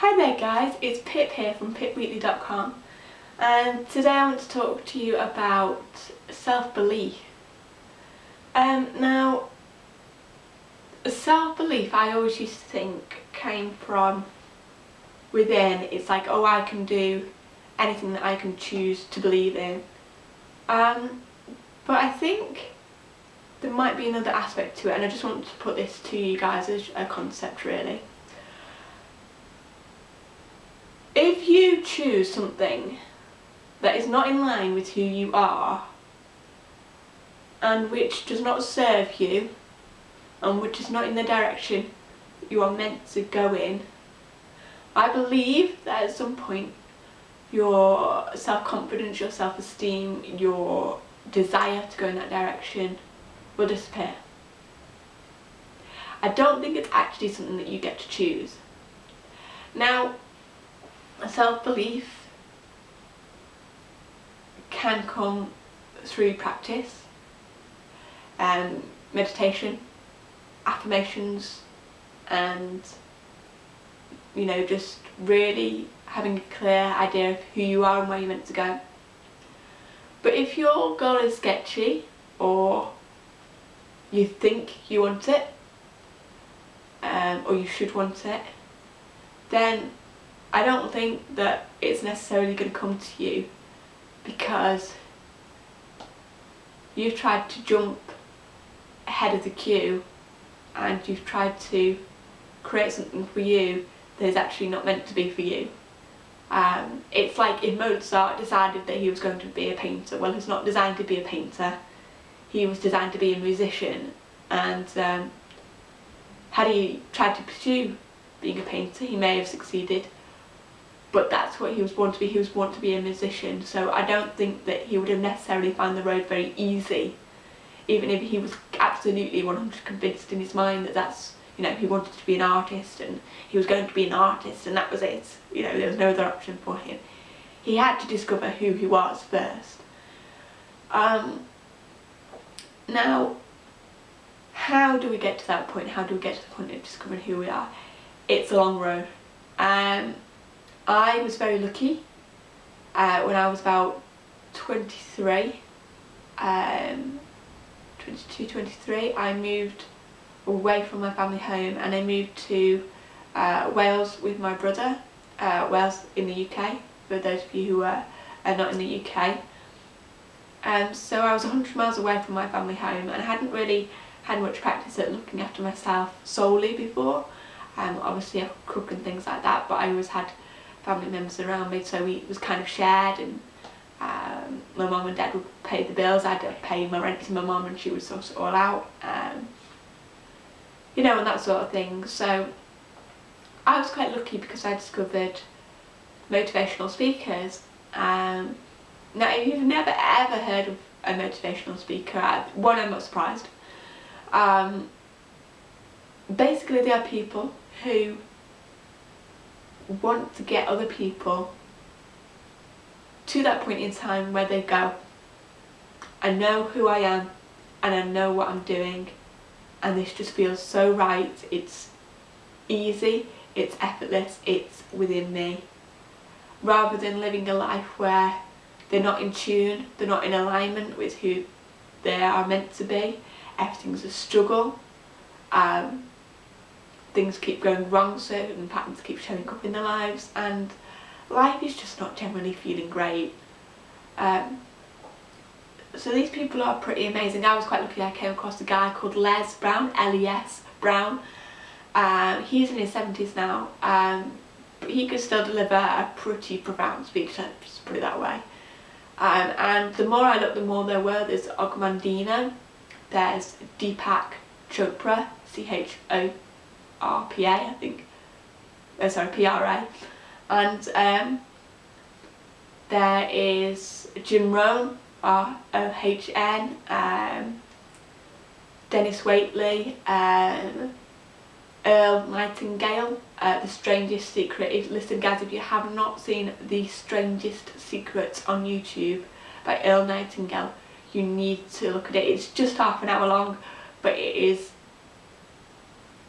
Hi there guys, it's Pip here from pipweekly.com and today I want to talk to you about self-belief. Um, now, self-belief I always used to think came from within. It's like, oh I can do anything that I can choose to believe in. Um, but I think there might be another aspect to it and I just want to put this to you guys as a concept really. If you choose something that is not in line with who you are and which does not serve you and which is not in the direction you are meant to go in, I believe that at some point your self-confidence, your self-esteem, your desire to go in that direction will disappear. I don't think it's actually something that you get to choose. Now, self-belief can come through practice, um, meditation, affirmations and you know just really having a clear idea of who you are and where you're meant to go. But if your goal is sketchy or you think you want it um, or you should want it then I don't think that it's necessarily going to come to you because you've tried to jump ahead of the queue and you've tried to create something for you that is actually not meant to be for you. Um, it's like if Mozart decided that he was going to be a painter, well he's not designed to be a painter, he was designed to be a musician. And um, had he tried to pursue being a painter he may have succeeded but that's what he was born to be, he was born to be a musician so I don't think that he would have necessarily found the road very easy even if he was absolutely 100 convinced in his mind that that's you know he wanted to be an artist and he was going to be an artist and that was it. You know there was no other option for him. He had to discover who he was first. Um, now how do we get to that point? How do we get to the point of discovering who we are? It's a long road. Um, I was very lucky uh, when I was about 23 um, 22 23 I moved away from my family home and I moved to uh, Wales with my brother, uh, Wales in the UK, for those of you who are, are not in the UK. Um, so I was 100 miles away from my family home and I hadn't really had much practice at looking after myself solely before. Um, obviously I cook and things like that but I always had family members around me so we, it was kind of shared and um, my mum and dad would pay the bills, I had to pay my rent to my mum and she would sort it all out. Um, you know, and that sort of thing. So I was quite lucky because I discovered motivational speakers. Um, now, if you've never ever heard of a motivational speaker, I, one, I'm not surprised. Um, basically, they are people who want to get other people to that point in time where they go, I know who I am and I know what I'm doing and this just feels so right. It's easy, it's effortless, it's within me. Rather than living a life where they're not in tune, they're not in alignment with who they are meant to be. Everything's a struggle. Um, things keep going wrong, certain patterns keep showing up in their lives and life is just not generally feeling great. Um, so these people are pretty amazing. I was quite lucky I came across a guy called Les Brown, L-E-S Brown. Um, he's in his 70s now, um, but he could still deliver a pretty profound speech, let's put it that way. Um, and the more I looked, the more there were. There's Og Mandino, there's Deepak Chopra, C-H-O-R-P-A, I think. Oh, sorry, P-R-A. And um, there is Jim Rohn, R-O-H-N, um, Dennis Waitley, um, Earl Nightingale, uh, The Strangest Secret. If, listen guys, if you have not seen The Strangest Secrets on YouTube by Earl Nightingale, you need to look at it. It's just half an hour long, but it is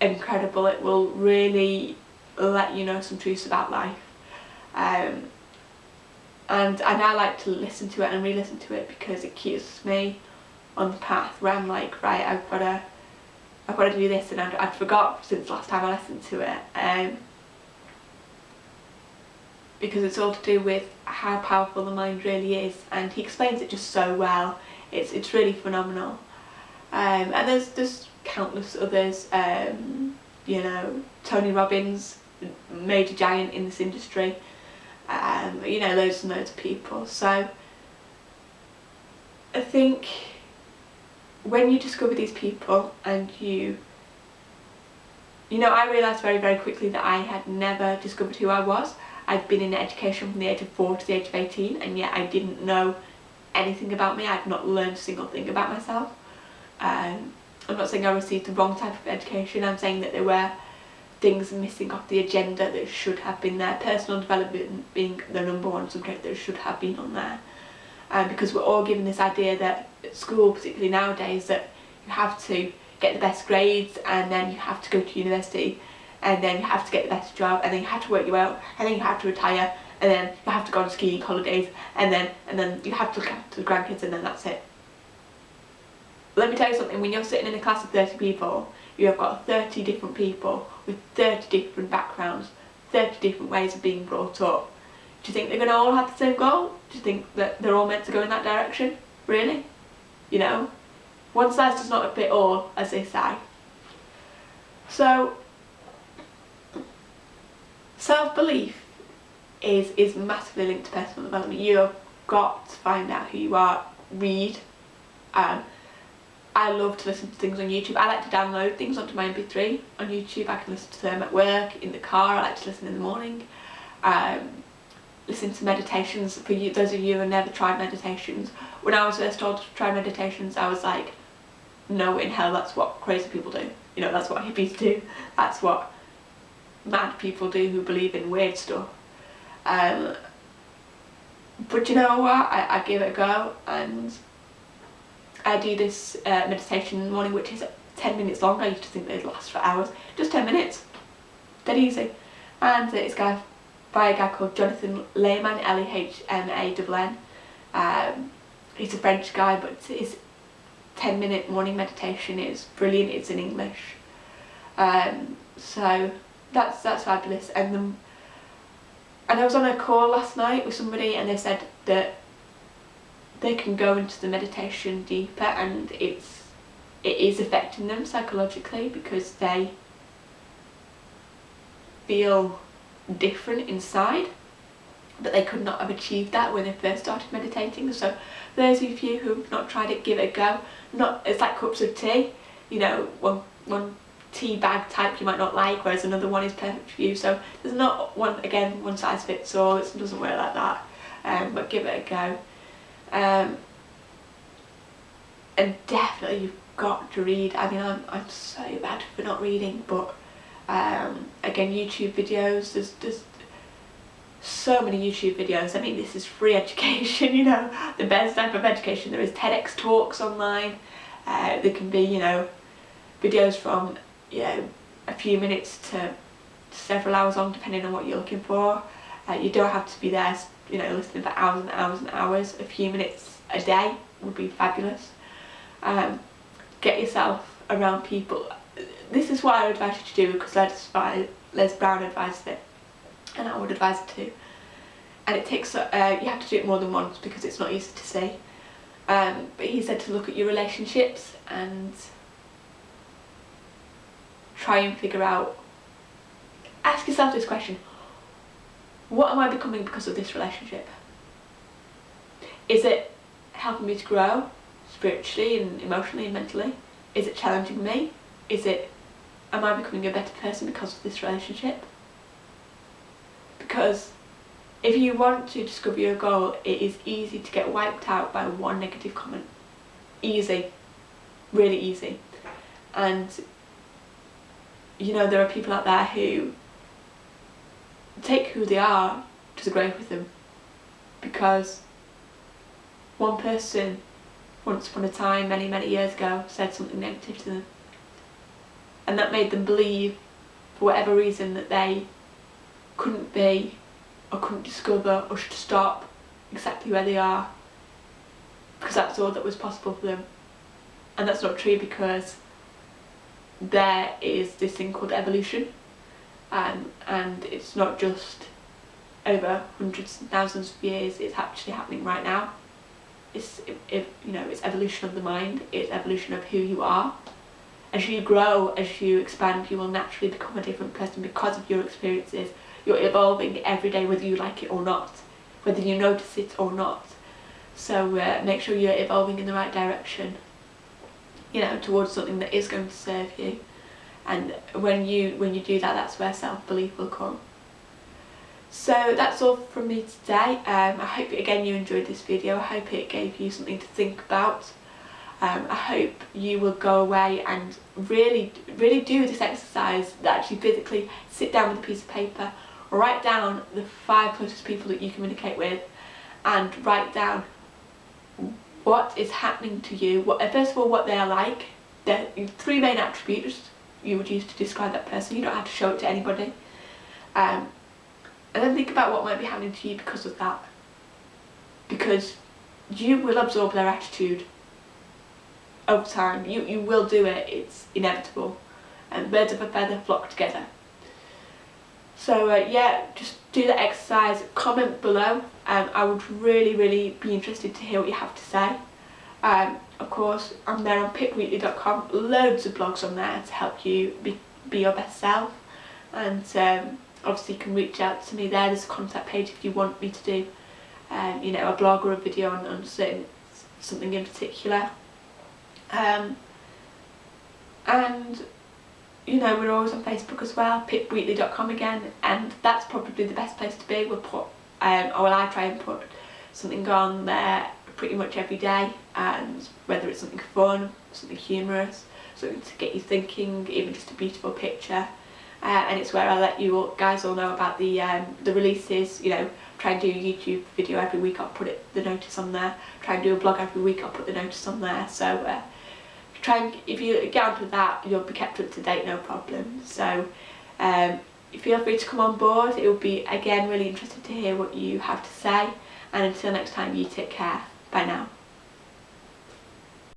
incredible. It will really let you know some truths about life. Um, and I now like to listen to it and re-listen to it because it keeps me on the path where I'm like, right, I've got to, I've got to do this, and I'd, I'd forgot since last time I listened to it. Um, because it's all to do with how powerful the mind really is, and he explains it just so well. It's it's really phenomenal. Um, and there's there's countless others. Um, you know, Tony Robbins, major giant in this industry. Um, you know, loads and loads of people. So I think when you discover these people and you you know I realised very very quickly that I had never discovered who I was I'd been in education from the age of 4 to the age of 18 and yet I didn't know anything about me I'd not learned a single thing about myself um, I'm not saying I received the wrong type of education I'm saying that there were things missing off the agenda that should have been there personal development being the number one subject that should have been on there um, because we're all given this idea that at school, particularly nowadays, that you have to get the best grades and then you have to go to university and then you have to get the best job and then you have to work your way out and then you have to retire and then you have to go on skiing holidays and then and then you have to look after the grandkids and then that's it. Let me tell you something, when you're sitting in a class of 30 people, you have got 30 different people with 30 different backgrounds, 30 different ways of being brought up do you think they're going to all have the same goal? Do you think that they're all meant to go in that direction? Really? You know? One size does not fit all, as they say. So, self-belief is, is massively linked to personal development. You've got to find out who you are, read. Um, I love to listen to things on YouTube. I like to download things onto my MP3 on YouTube. I can listen to them at work, in the car, I like to listen in the morning. Um, listen to meditations for you those of you who have never tried meditations when I was first told to try meditations I was like no in hell that's what crazy people do you know that's what hippies do that's what mad people do who believe in weird stuff um, but you know what I, I give it a go and I do this uh, meditation in the morning which is 10 minutes long I used to think they'd last for hours just 10 minutes dead easy and it's got by a guy called Jonathan Lehmann, L-E-H-M-A-N-N. Um, he's a French guy, but his 10 minute morning meditation is brilliant, it's in English. Um, so that's that's fabulous. And then, and I was on a call last night with somebody and they said that they can go into the meditation deeper and it's it is affecting them psychologically because they feel different inside but they could not have achieved that when they first started meditating. So those of you who've not tried it give it a go. Not it's like cups of tea you know one one tea bag type you might not like whereas another one is perfect for you. So there's not one again one size fits all. It doesn't work like that. Um, but give it a go um, and definitely you've got to read I mean I'm, I'm so bad for not reading but um, again YouTube videos there's, there's so many YouTube videos. I mean this is free education you know the best type of education. There is TEDx talks online. Uh, there can be you know videos from you know a few minutes to several hours long depending on what you're looking for. Uh, you don't have to be there you know listening for hours and hours and hours. A few minutes a day would be fabulous. Um, get yourself around people. This is what I would advise you to do because Les, Les Brown advised it and I would advise it too. And it takes uh, you have to do it more than once because it's not easy to say. Um, but he said to look at your relationships and try and figure out ask yourself this question what am I becoming because of this relationship is it helping me to grow spiritually and emotionally and mentally is it challenging me is it am I becoming a better person because of this relationship? Because if you want to discover your goal, it is easy to get wiped out by one negative comment. Easy. Really easy. And, you know, there are people out there who take who they are to the grave with them. Because one person, once upon a time, many, many years ago, said something negative to them and that made them believe for whatever reason that they couldn't be or couldn't discover or should stop exactly where they are because that's all that was possible for them. And that's not true because there is this thing called evolution um, and it's not just over hundreds and thousands of years, it's actually happening right now. It's, it, you know, it's evolution of the mind, it's evolution of who you are. As you grow, as you expand, you will naturally become a different person because of your experiences. You're evolving every day whether you like it or not, whether you notice it or not. So uh, make sure you're evolving in the right direction, you know, towards something that is going to serve you. And when you when you do that, that's where self-belief will come. So that's all from me today. Um, I hope again you enjoyed this video. I hope it gave you something to think about. Um, I hope you will go away and really, really do this exercise that actually physically sit down with a piece of paper, write down the five closest people that you communicate with and write down what is happening to you, what, first of all what they're like, the three main attributes you would use to describe that person, you don't have to show it to anybody. Um, and then think about what might be happening to you because of that. Because you will absorb their attitude over time. You, you will do it, it's inevitable. And birds of a feather flock together. So uh, yeah, just do the exercise, comment below. Um, I would really, really be interested to hear what you have to say. Um, of course, I'm there on pipweekly.com, loads of blogs on there to help you be, be your best self. And um, obviously you can reach out to me there, there's a contact page if you want me to do um, you know, a blog or a video on, on certain, something in particular. Um, and you know we're always on Facebook as well, pipweekly.com again and that's probably the best place to be. We'll put, um, or well I try and put something on there pretty much every day and whether it's something fun, something humorous, something to get you thinking, even just a beautiful picture. Uh, and it's where I let you all, guys all know about the um, the releases, you know, try and do a YouTube video every week, I'll put it the notice on there, try and do a blog every week, I'll put the notice on there, so uh, try and, if you get onto that, you'll be kept up to date, no problem. So um, feel free to come on board, it will be, again, really interested to hear what you have to say, and until next time, you take care. Bye now.